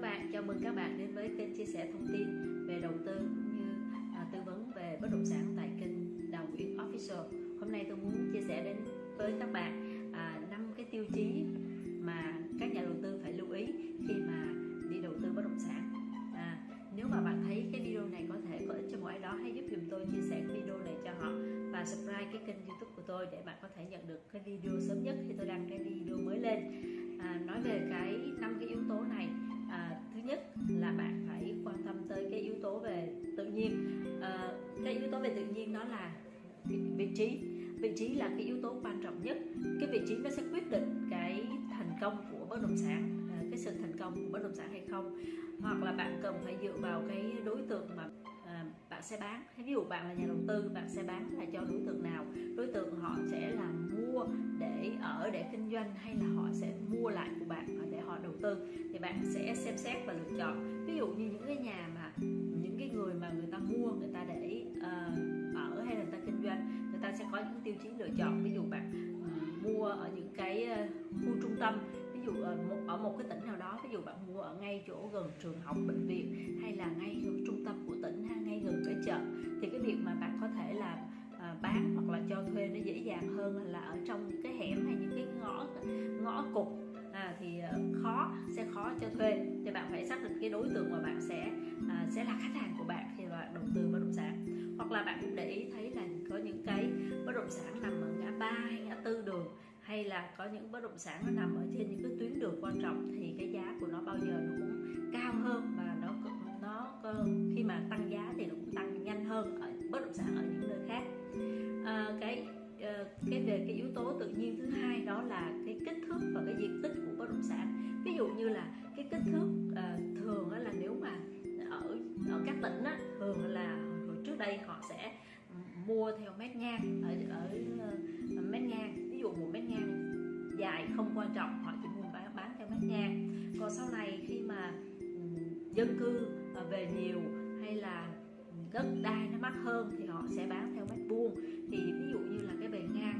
các bạn, chào mừng các bạn đến với kênh chia sẻ thông tin về đầu tư cũng như à, tư vấn về bất động sản tại kênh Đào Nguyễn Official. Hôm nay tôi muốn chia sẻ đến với các bạn à, năm cái tiêu chí mà các nhà đầu tư phải lưu ý khi mà đi đầu tư bất động sản. À, nếu mà bạn thấy cái video này có thể có ích cho mỗi ai đó, hãy giúp dùm tôi chia sẻ cái video này cho họ và subscribe cái kênh YouTube của tôi để bạn có thể nhận được cái video sớm nhất khi tôi đăng cái video mới lên. À, nói về cái năm cái yếu tố này à, thứ nhất là bạn phải quan tâm tới cái yếu tố về tự nhiên. À, cái yếu tố về tự nhiên đó là vị trí. Vị trí là cái yếu tố quan trọng nhất. Cái vị trí nó sẽ quyết định cái thành công của bất động sản à, cái sự thành công của bất động sản hay không. Hoặc là bạn cần phải dựa vào cái đối tượng mà bạn sẽ bán. Ví dụ bạn là nhà đầu tư bạn sẽ bán là cho đối tượng nào? Đối tượng họ sẽ là mua để ở để kinh doanh hay là họ sẽ mua lại của bạn để họ đầu tư? Thì bạn sẽ xem xét và lựa chọn. Ví dụ như những cái nhà mà những cái người mà người ta mua người ta để uh, ở hay là người ta kinh doanh người ta sẽ có những tiêu chí lựa chọn. Ví dụ bạn ờ, mua ở những cái ờ, khu trung tâm ví dụ ở một, ở một cái tỉnh nào đó ví dụ bạn mua ở ngay chỗ gần trường học bệnh viện hay là ngay trung tâm của tỉnh ha ngay gần cái chợ thì cái việc mà bạn có thể là à, bán hoặc là cho thuê nó dễ dàng hơn là ở trong những cái hẻm hay những cái ngõ ngõ cục à, thì ờ, khó sẽ khó cho thuê. Thì bạn phải xác định cái đối tượng mà bạn sẽ à, sẽ là khách hàng của bạn khi bạn đầu tư bất động sản. Hoặc là bạn cũng để ý thấy là có những cái bất động sản nằm ở ngã ba hay ngã tư đường là có những bất động sản nó nằm ở trên những cái tuyến đường quan trọng thì cái giá của nó bao giờ nó cũng cao hơn và nó nó khi mà tăng giá thì nó cũng tăng nhanh hơn ở bất động sản ở những nơi khác. À, cái ờ, cái về cái yếu tố tự nhiên thứ hai đó là cái kích thước và cái diện tích của bất động sản. Ví dụ như là cái kích thước à, thường là nếu mà ở ở các tỉnh á, thường là hồi trước đây họ sẽ mua theo mét ngang ở ở ờ, mét ngang ví dụ một mét ngang dài không quan trọng họ chỉ muốn bán, bán theo mét ngang còn sau này khi mà ừ, dân cư à, về nhiều hay là đất đai nó mắc hơn thì họ sẽ bán theo mét vuông. Thì ví dụ như là cái bề ngang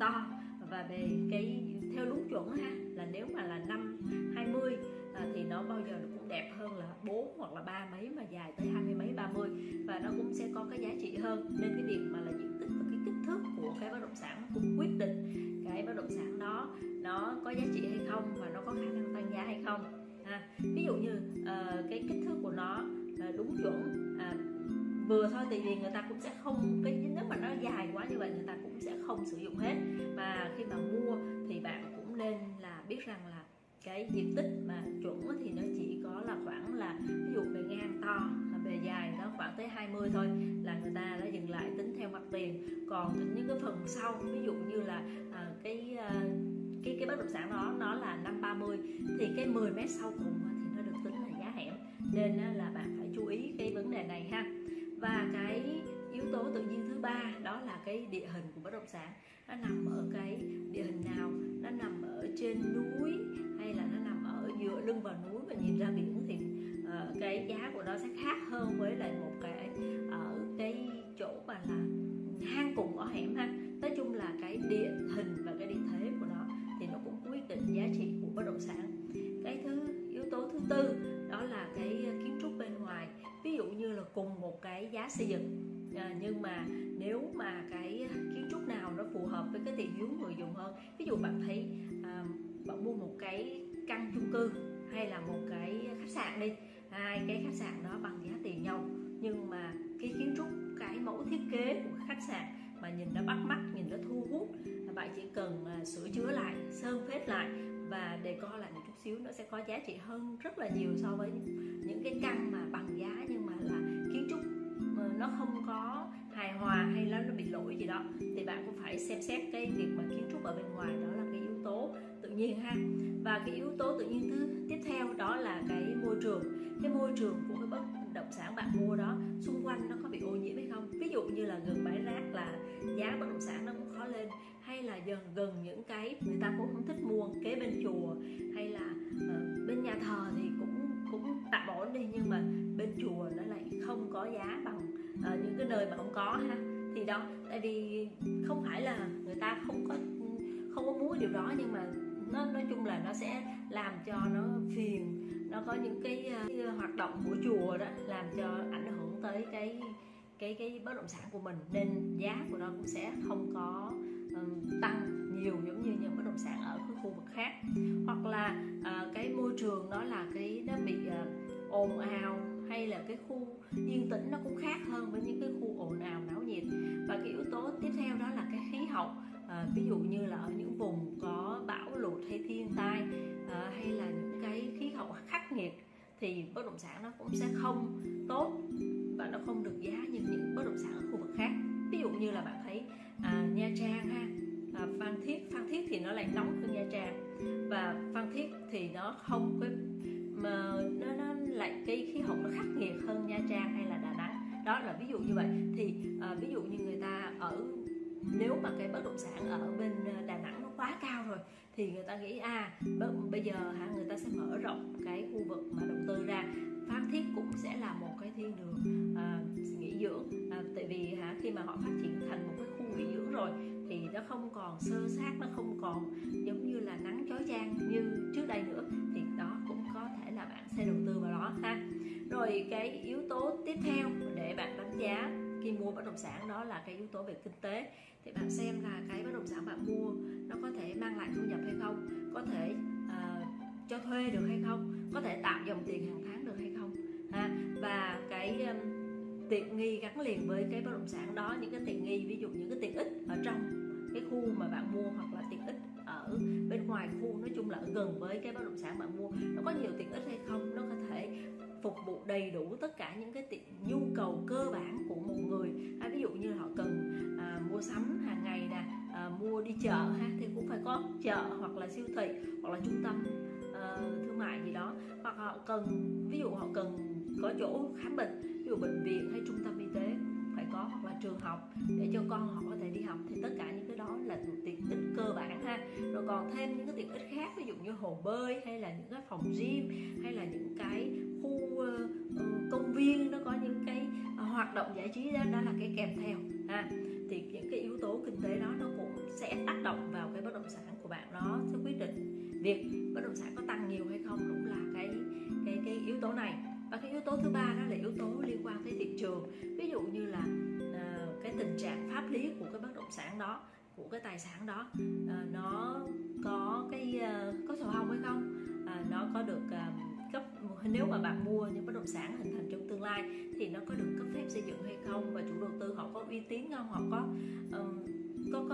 to và bề cái theo đúng chuẩn ha là nếu mà là năm 20 à, thì nó bao giờ nó cũng đẹp hơn là bốn hoặc là ba mấy mà dài tới hai mươi mấy 30 và nó cũng sẽ có cái giá trị hơn. Nên cái việc mà là diện tích và cái kích thước của cái bất động sản cũng quyết định cái bất động sản đó nó có giá trị hay không và nó có khả năng tăng giá hay không. À, ví dụ như uh, cái kích thước của nó uh, đúng chuẩn uh, à, vừa thôi tại vì người ta cũng sẽ không cái nếu mà nó dài quá như vậy người ta cũng sẽ không sử dụng hết. Và khi mà mua thì bạn cũng nên là biết rằng là cái diện tích mà chuẩn thì nó chỉ có là khoảng là ví dụ bề ngang to về dài nó khoảng tới 20 thôi là người ta đã dừng lại tính theo mặt tiền. Còn những cái phần sau ví dụ như là à, cái à, cái cái bất động sản đó nó là năm 30 thì cái 10 mét sau cùng thì nó được tính là giá hẻm. Nên là bạn phải chú ý cái vấn đề này ha. Và cái yếu tố tự nhiên thứ ba đó là cái địa hình của bất động sản. Nó nằm ở cái địa hình nào? Nó nằm ở trên núi hay là nó nằm ở giữa lưng vào núi và nhìn ra biển thì uh, cái giá của nó sẽ khác hơn với lại một cái ở cái chỗ mà là hang cùng ở hẻm ha. Nói chung là cái địa hình và cái địa thế của nó thì nó cũng quyết định giá trị của bất động sản. Cái thứ yếu tố thứ tư đó là cái kiến trúc bên ngoài. Ví dụ như là cùng một cái giá xây dựng. À, nhưng mà nếu mà cái kiến trúc nào nó phù hợp với cái thị hiếu người dùng hơn ví dụ bạn thấy à, bạn mua một cái căn chung cư hay là một cái khách sạn đi hai cái khách sạn đó bằng giá tiền nhau nhưng mà cái kiến trúc, cái mẫu thiết kế của khách sạn mà nhìn nó bắt mắt, nhìn nó thu hút bạn chỉ cần sửa chữa lại, sơn phết lại và đề co lại một chút xíu, nó sẽ có giá trị hơn rất là nhiều so với những cái căn mà bằng giá nhưng mà là kiến trúc nó không có hài hòa hay là nó bị lỗi gì đó. Thì bạn cũng phải xem xét cái việc mà kiến trúc ở bên ngoài đó là cái yếu tố tự nhiên ha. Và cái yếu tố tự nhiên thứ môi trường của cái bất động sản bạn mua đó xung quanh nó có bị ô nhiễm hay không? Ví dụ như là gần bãi rác là giá bất động sản nó cũng khó lên hay là gần gần những cái người ta cũng không thích mua kế bên chùa hay là uh, bên nhà thờ thì cũng cũng tạm ổn đi nhưng mà bên chùa nó lại không có giá bằng uh, những cái nơi mà không có ha. Thì đó tại vì không phải là người ta không có không có muốn điều đó nhưng mà nó nói chung là nó sẽ làm cho nó phiền nó có những cái, ờ, cái ờ, hoạt động của chùa đó làm cho ảnh hưởng tới cái cái cái bất động sản của mình. Nên giá của nó cũng sẽ không có um, tăng nhiều giống như những bất động sản ở cái khu vực khác. Hoặc là uh, cái môi trường đó là cái nó bị uh, ồn ào hay là cái khu yên tĩnh nó cũng khác hơn với những cái khu ồn ào náo nhiệt. Và cái yếu tố tiếp theo đó là cái khí hậu à, ví dụ như là ở những vùng có bão lụt hay thiên tai à, hay là những cái khí hậu khắc nghiệt thì bất động sản nó cũng sẽ không tốt và nó không được giá như những bất động sản ở khu vực khác. Ví dụ như là bạn thấy à, nha trang ha à, phan thiết phan thiết thì nó lại nóng hơn nha trang và phan thiết thì nó không có mà nó, nó lại cái khí hậu nó khắc nghiệt hơn nha trang hay là đà nẵng. Đó là ví dụ như vậy. Thì à, ví dụ như người ta ở nếu mà cái bất động sản ở bên ờ, Đà Nẵng nó quá cao rồi thì người ta nghĩ à bây giờ hả người ta sẽ mở rộng cái khu vực mà đầu tư ra. Phan Thiết cũng sẽ là một cái thiên đường à, nghỉ dưỡng. À, tại vì hả khi mà họ phát triển thành một cái khu nghỉ dưỡng rồi thì nó không còn sơ sát nó không còn giống như là nắng chói chang như trước đây nữa thì đó cũng có thể là bạn sẽ đầu tư vào đó ha. Rồi cái yếu tố tiếp theo để bạn đánh giá khi mua bất động sản đó là cái yếu tố về kinh tế. Thì bạn xem là cái bất động sản bạn mua nó có thể mang lại thu nhập hay không? Có thể uh, cho thuê được hay không? Có thể tạo dòng tiền hàng tháng được hay không? Ha và cái um, tiện nghi gắn liền với cái bất động sản đó những cái tiện nghi ví dụ những cái tiện ích ở trong cái khu mà bạn mua hoặc là tiện ích ở bên ngoài khu nói chung là ở gần với cái bất động sản bạn mua nó có nhiều tiện ích hay không? Nó có thể phục vụ đầy đủ tất cả những cái có chợ hoặc là siêu thị hoặc là trung tâm uh, thương mại gì đó. Hoặc họ cần ví dụ họ cần có chỗ khám bệnh ví dụ bệnh viện hay trung tâm y tế phải có hoặc là trường học để cho con họ có thể đi học thì tất cả những cái đó là tiện ích cơ bản ha. Rồi còn thêm những cái tiện ích khác ví dụ như hồ bơi hay là những cái phòng gym hay là những cái khu uh, công viên nó có những cái uh, hoạt động giải trí đó đó là cái kèm theo ha. Thì những cái yếu tố kinh tế đó nó cũng sẽ tác động vào cái bất động sản của bạn đó. Sẽ quyết định việc bất động sản có tăng nhiều hay không cũng là cái cái cái yếu tố này. Và cái yếu tố thứ ba đó là yếu tố liên quan tới thị trường. Ví dụ như là uh, cái tình trạng pháp lý của cái bất động sản đó của cái tài sản đó uh, nó có cái uh, có sổ hồng hay không? Uh, nó có được uh, cấp nếu mà bạn mua những bất động sản hình thành trong tương lai thì nó có được cấp phép xây dựng hay không? Và chủ đầu tư họ có uy tín không? Họ có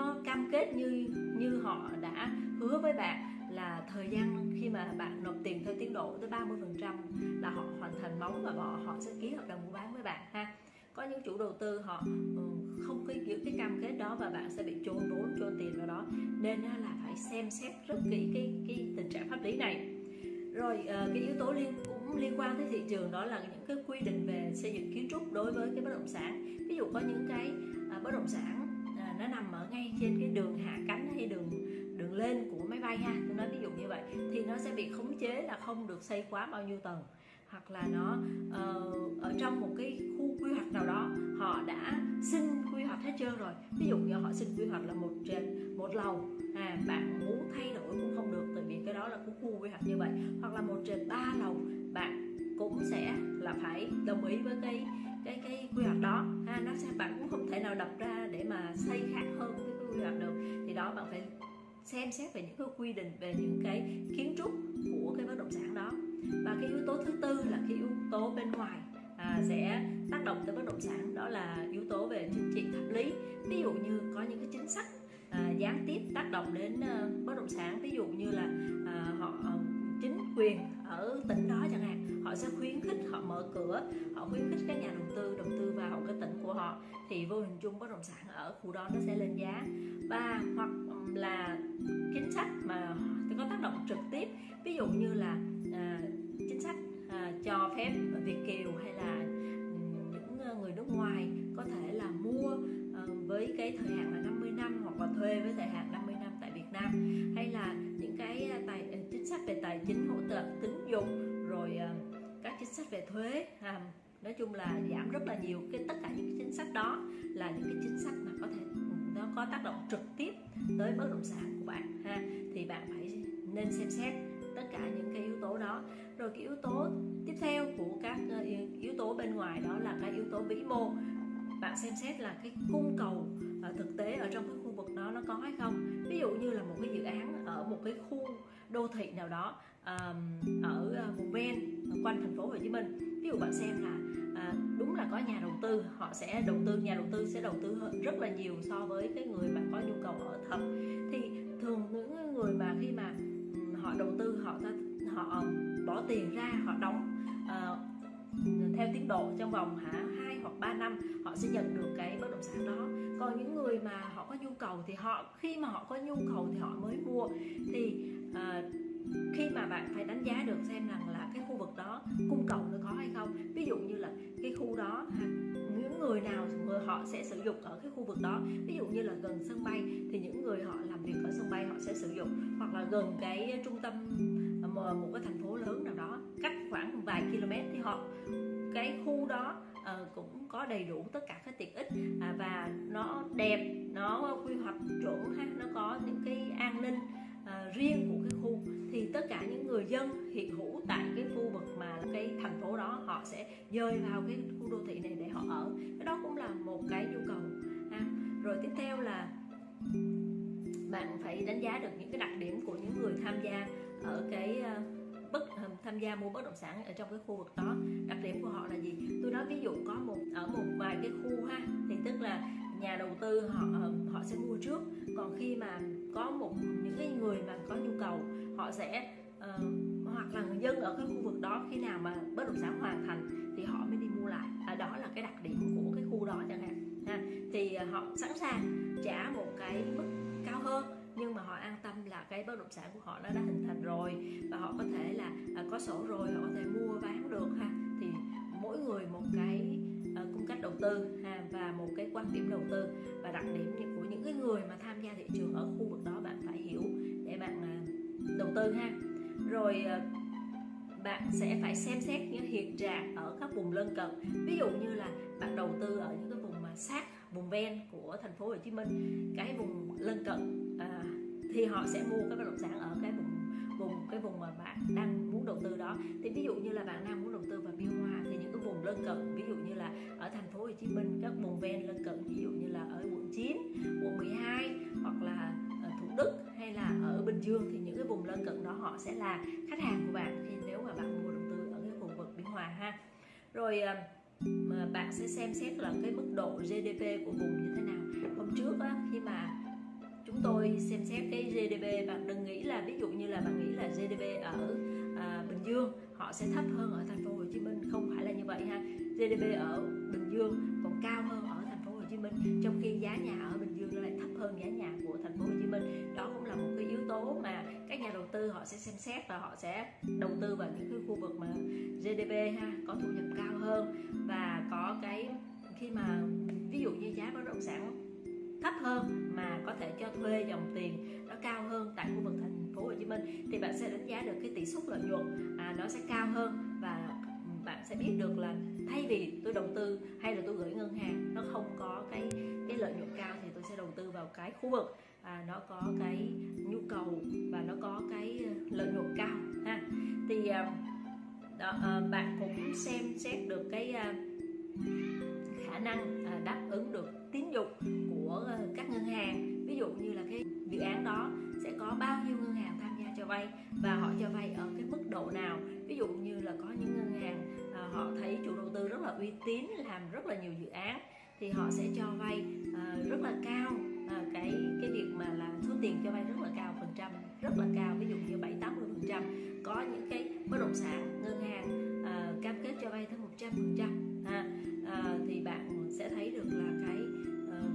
có cam kết như như họ đã hứa với bạn là thời gian khi mà bạn nộp tiền theo tiến độ tới 30% là họ hoàn thành móng và họ họ sẽ ký hợp đồng mua bán với bạn ha. Có những chủ đầu tư họ ừ, không có giữ cái cam kết đó và bạn sẽ bị trôn vốn trôn tiền vào đó. Nên là phải xem xét rất kỹ cái cái tình trạng pháp lý này. Rồi ờ, cái yếu tố liên, cũng liên quan tới thị trường đó là những cái quy định về xây dựng kiến trúc đối với cái bất động sản. Ví dụ có những cái à, bất động sản nó nằm ở ngay trên cái đường hạ cánh hay đường đường lên của máy bay ha. Tôi nói ví dụ như vậy thì nó sẽ bị khống chế là không được xây quá bao nhiêu tầng. Hoặc là nó uh, ở trong một cái khu quy hoạch nào đó họ đã xin quy hoạch hết trơn rồi. Ví dụ như họ xin quy hoạch là một trên một lầu. À bạn muốn thay đổi cũng không được tại vì cái đó là cái khu quy hoạch như vậy. Hoặc là một trên ba lầu bạn cũng sẽ là phải đồng ý với cái cái cái quy hoạch đó. Ha nó sẽ bạn cũng không thể nào đập ra để mà xây khác hơn cái quy hoạch được. Thì đó bạn phải xem xét về những cái quy định về những cái kiến trúc của cái bất động sản đó. Và cái yếu tố thứ tư là cái yếu tố bên ngoài à, sẽ tác động tới bất động sản. Đó là yếu tố về chính trị pháp lý. Ví dụ như có những cái chính sách à, gián tiếp tác động đến uh, bất động sản. Ví dụ như là à, họ uh, chính quyền ở tỉnh đó chẳng hạn họ sẽ khuyến khích họ mở cửa họ khuyến khích các nhà đầu tư đầu tư vào cái tỉnh của họ thì vô hình chung bất động sản ở khu đó nó sẽ lên giá. Và hoặc là chính sách mà có tác động trực tiếp ví dụ như là à, chính sách à, cho phép việt kiều hay là những ờ, người nước ngoài có thể là mua à, với cái thời hạn là 50 năm hoặc là thuê với thời hạn à, nói chung là giảm rất là nhiều cái tất cả những cái chính sách đó là những cái chính sách mà có thể nó có tác động trực tiếp tới bất động sản của bạn ha. Thì bạn phải nên xem xét tất cả những cái yếu tố đó. Rồi cái yếu tố tiếp theo của các ờ, yếu tố bên ngoài đó là cái yếu tố vĩ mô. Bạn xem xét là cái cung cầu ở thực tế ở trong cái khu vực đó nó có hay không? Ví dụ như là một cái dự án ở một cái khu đô thị nào đó um, ở ờ, vùng ven quanh thành phố Hồ Chí Minh. Ví dụ bạn xem là à, đúng là có nhà đầu tư họ sẽ đầu tư nhà đầu tư sẽ đầu tư rất là nhiều so với cái người mà có nhu cầu ở thật. Thì thường những người mà khi mà họ đầu tư họ họ bỏ tiền ra họ đóng uh, theo tiến độ trong vòng hả hai hoặc 3 năm họ sẽ nhận được cái bất động sản đó. Còn những người mà họ có nhu cầu thì họ khi mà họ có nhu cầu thì họ mới mua. Thì à, khi mà bạn phải đánh giá được xem rằng là cái khu vực đó cung cầu nó có hay không. Ví dụ như là cái khu đó những người nào người họ sẽ sử dụng ở cái khu vực đó. Ví dụ như là gần sân bay thì những người họ làm việc ở sân bay họ sẽ sử dụng. Hoặc là gần cái trung tâm Ờ, một cái thành phố lớn nào đó cách khoảng vài km thì họ cái khu đó uh, cũng có đầy đủ tất cả các tiện ích uh, và nó đẹp nó quy hoạch chuẩn ha nó có những cái an ninh uh, riêng của cái khu thì tất cả những người dân hiện hữu tại cái khu vực mà cái thành phố đó họ sẽ dời vào cái khu đô thị này để họ ở cái đó cũng là một cái nhu cầu ha. rồi tiếp theo là bạn phải đánh giá được những cái đặc điểm của những người tham gia ở cái ờ, bất ờ, tham gia mua bất động sản ở trong cái khu vực đó. Đặc điểm của họ là gì? Tôi nói ví dụ có một ở một vài cái khu ha thì tức là nhà đầu tư họ ờ, họ sẽ mua trước. Còn khi mà có một những cái người mà có nhu cầu họ sẽ uh, hoặc là người dân ở cái khu vực đó khi nào mà bất động sản hoàn thành thì họ mới đi mua lại. À, đó là cái đặc điểm của cái khu đó chẳng hạn ha. thì uh, họ sẵn sàng trả một cái mức cao hơn nhưng mà họ an tâm là cái bất động sản của họ nó đã hình thành rồi. Và họ có thể là à, có sổ rồi họ có thể mua bán được ha. Thì mỗi người một cái à, cung cách đầu tư ha và một cái quan điểm đầu tư. Và đặc điểm của những cái người mà tham gia thị trường ở khu vực đó bạn phải hiểu để bạn à, đầu tư ha. Rồi à, bạn sẽ phải xem xét những hiện trạng ở các vùng lân cận. Ví dụ như là bạn đầu tư ở những cái vùng mà sát vùng ven của thành phố Hồ Chí Minh cái vùng lân cận à, thì họ sẽ mua cái bất động sản ở cái vùng vùng cái vùng mà bạn đang muốn đầu tư đó. Thì ví dụ như là bạn đang muốn đầu tư vào biên hòa thì những cái vùng lân cận ví dụ như là ở thành phố Hồ Chí Minh các vùng ven lân cận ví dụ như là ở quận 9 quận 12 hoặc là ở Thủ Đức hay là ở Bình Dương thì những cái vùng lân cận đó họ sẽ là khách hàng của bạn. Khi nếu mà bạn mua đầu tư ở cái khu vực biên hòa ha. Rồi à, mà bạn sẽ xem xét là cái mức độ GDP của vùng như thế nào. Hôm trước á, khi mà chúng tôi xem xét cái GDP bạn đừng nghĩ là ví dụ như là bạn nghĩ là GDP ở à, Bình Dương họ sẽ thấp hơn ở thành phố Hồ Chí Minh. Không phải là như vậy ha. GDP ở Bình Dương còn cao hơn ở thành phố Hồ Chí Minh trong khi giá nhà ở Bình Dương lại thấp hơn giá nhà của thành phố Hồ Chí Minh. Đó cũng là một cái yếu tố mà các nhà đầu tư họ sẽ xem xét và họ sẽ đầu tư vào những cái khu vực mà GDP ha có thu nhập cao hơn và có cái khi mà ví dụ như giá bất động sản thấp hơn mà có thể cho thuê dòng tiền nó cao hơn tại khu vực thành phố Hồ Chí Minh thì bạn sẽ đánh giá được cái tỷ suất lợi nhuận à, nó sẽ cao hơn và bạn sẽ biết được là thay vì tôi đầu tư hay là tôi gửi ngân hàng nó không có cái cái lợi nhuận cao thì tôi sẽ đầu tư vào cái khu vực à, nó có cái nhu cầu và nó có cái ờ, lợi nhuận cao ha. Thì à, đó, à, bạn cũng xem xét được cái à, khả năng à, đáp ứng được tín dụng của các ngân hàng. Ví dụ như là cái dự án đó sẽ có bao nhiêu ngân hàng tham gia cho vay và họ cho vay ở cái mức độ nào. Ví dụ như là có những ngân hàng à, họ thấy chủ đầu tư rất là uy tín làm rất là nhiều dự án thì họ sẽ cho vay à, rất là cao à, cái cái việc mà là số tiền cho vay rất là cao phần trăm rất là cao ví dụ như bảy tám mươi phần trăm. Có những cái bất động sản ngân hàng à, cam kết cho vay tới một trăm phần trăm à, thì bạn sẽ thấy được là cái uh,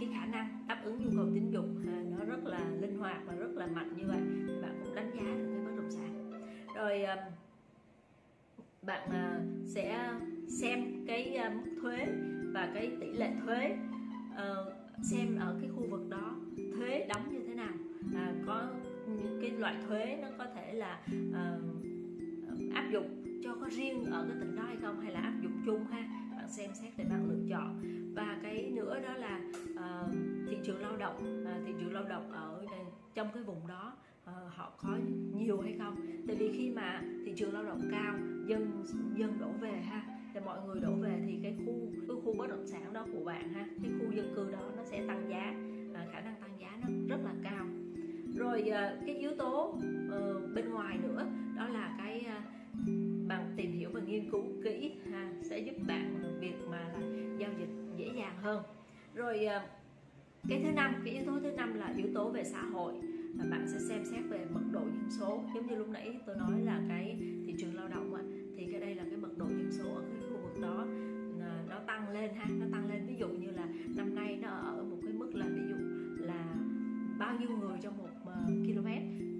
cái khả năng đáp ứng nhu cầu tín dụng à, nó rất là linh hoạt và rất là mạnh như vậy. Thì bạn cũng đánh giá được cái bất động sản. Rồi uh, bạn uh, sẽ xem cái uh, mức thuế và cái tỷ lệ thuế uh, xem ở cái khu vực đó thuế đóng như thế nào. À, có những cái loại thuế nó có thể là uh, áp dụng cho có riêng ở cái tỉnh đó hay không hay là áp dụng chung ha. Bạn xem xét để bạn lựa chọn. Và cái nữa đó là uh, thị trường lao động. Uh, thị trường lao động ở trong cái vùng đó uh, họ có nhiều hay không? Tại vì khi mà thị trường lao động cao dân dân đổ về ha thì mọi người đổ về thì cái khu cái khu bất động sản đó của bạn ha cái khu dân cư đó nó sẽ tăng giá à, khả năng tăng giá nó rất là cao. Rồi à, cái yếu tố à, bên ngoài nữa đó là cái à, bạn tìm hiểu và nghiên cứu kỹ ha sẽ giúp bạn việc mà là giao dịch dễ dàng hơn. Rồi à, cái thứ năm cái yếu tố thứ năm là yếu tố về xã hội và bạn sẽ xem xét về mật độ dân số. Giống như lúc nãy tôi nói là cái thị trường lao động á, thì cái đây là cái tăng lên ha nó tăng lên. Ví dụ như là năm nay nó ở một cái mức là ví dụ là bao nhiêu người trong một ờ, km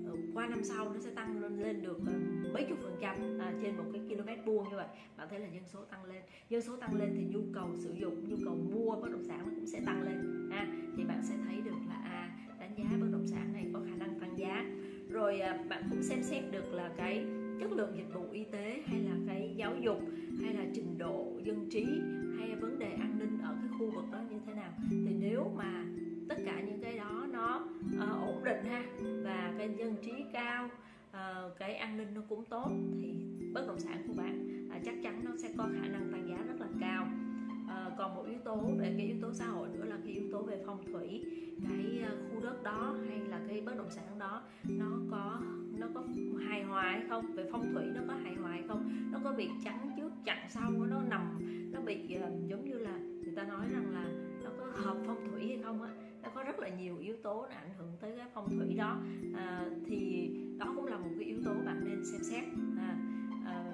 ờ, qua năm sau nó sẽ tăng lên, lên được ờ, mấy chục phần trăm à, trên một cái km vuông như vậy. Bạn thấy là dân số tăng lên. Dân số tăng lên thì nhu cầu sử dụng nhu cầu mua bất động sản nó cũng sẽ tăng lên ha. Thì bạn sẽ thấy được là à đánh giá bất động sản này có khả năng tăng giá. Rồi à, bạn cũng xem xét được là cái chất lượng dịch vụ y tế hay là cái giáo dục hay là trình độ dân trí hay vấn đề an ninh ở cái khu vực đó như thế nào. Thì nếu mà tất cả những cái đó nó uh, ổn định ha và cái dân trí cao uh, cái an ninh nó cũng tốt thì bất động sản của bạn uh, chắc chắn nó sẽ có khả năng tăng giá rất là cao. Uh, còn một yếu tố về cái yếu tố xã hội nữa là cái yếu tố về phong thủy. Cái uh, khu đất đó hay là cái bất động sản đó nó có nó có hài hòa hay không? Về phong thủy nó có hài hòa hay không? Nó có bị chắn trước chặn sau nó nằm nó bị ờ, giống như là người ta nói rằng là nó có hợp phong thủy hay không á. Nó có rất là nhiều yếu tố nó ảnh hưởng tới cái phong thủy đó. À, thì đó cũng là một cái yếu tố bạn nên xem xét. À, à,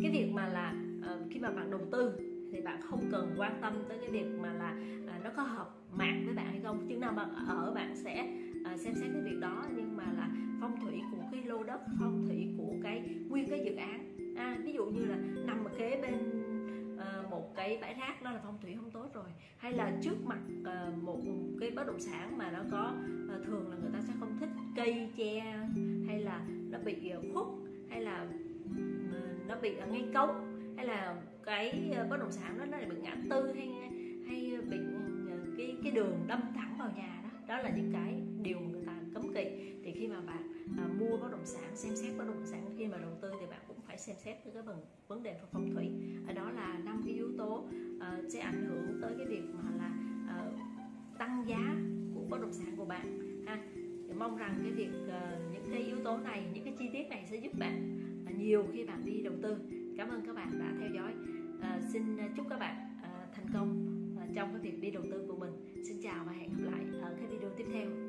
cái việc mà là à, khi mà bạn đầu tư thì bạn không cần quan tâm tới cái việc mà là à, nó có hợp mạng với bạn hay không. Chứ nào bạn ở bạn sẽ à, xem xét cái việc đó nhưng mà là phong thủy của cái lô đất phong thủy của cái nguyên cái dự án. À, ví dụ như là nằm ở kế bên à, một cái bãi rác đó là phong thủy không tốt rồi. Hay là trước mặt à, một cái bất động sản mà nó có à, thường là người ta sẽ không thích cây che hay là nó bị khuất hay là nó bị ngay cống hay là cái bất động sản đó nó bị ngã tư hay hay bị cái cái đường đâm thẳng vào nhà đó. Đó là những cái mua bất động sản xem xét bất động sản. Khi mà đầu tư thì bạn cũng phải xem xét tới cái vấn vấn đề về phong thủy. Ở đó là năm cái yếu tố uh, sẽ ảnh hưởng tới cái việc mà là uh, tăng giá của bất động sản của bạn ha. Thì mong rằng cái việc uh, những cái yếu tố này những cái chi tiết này sẽ giúp bạn uh, nhiều khi bạn đi đầu tư. Cảm ơn các bạn đã theo dõi. Uh, xin chúc các bạn uh, thành công uh, trong cái việc đi đầu tư của mình. Xin chào và hẹn gặp lại ở cái video tiếp theo.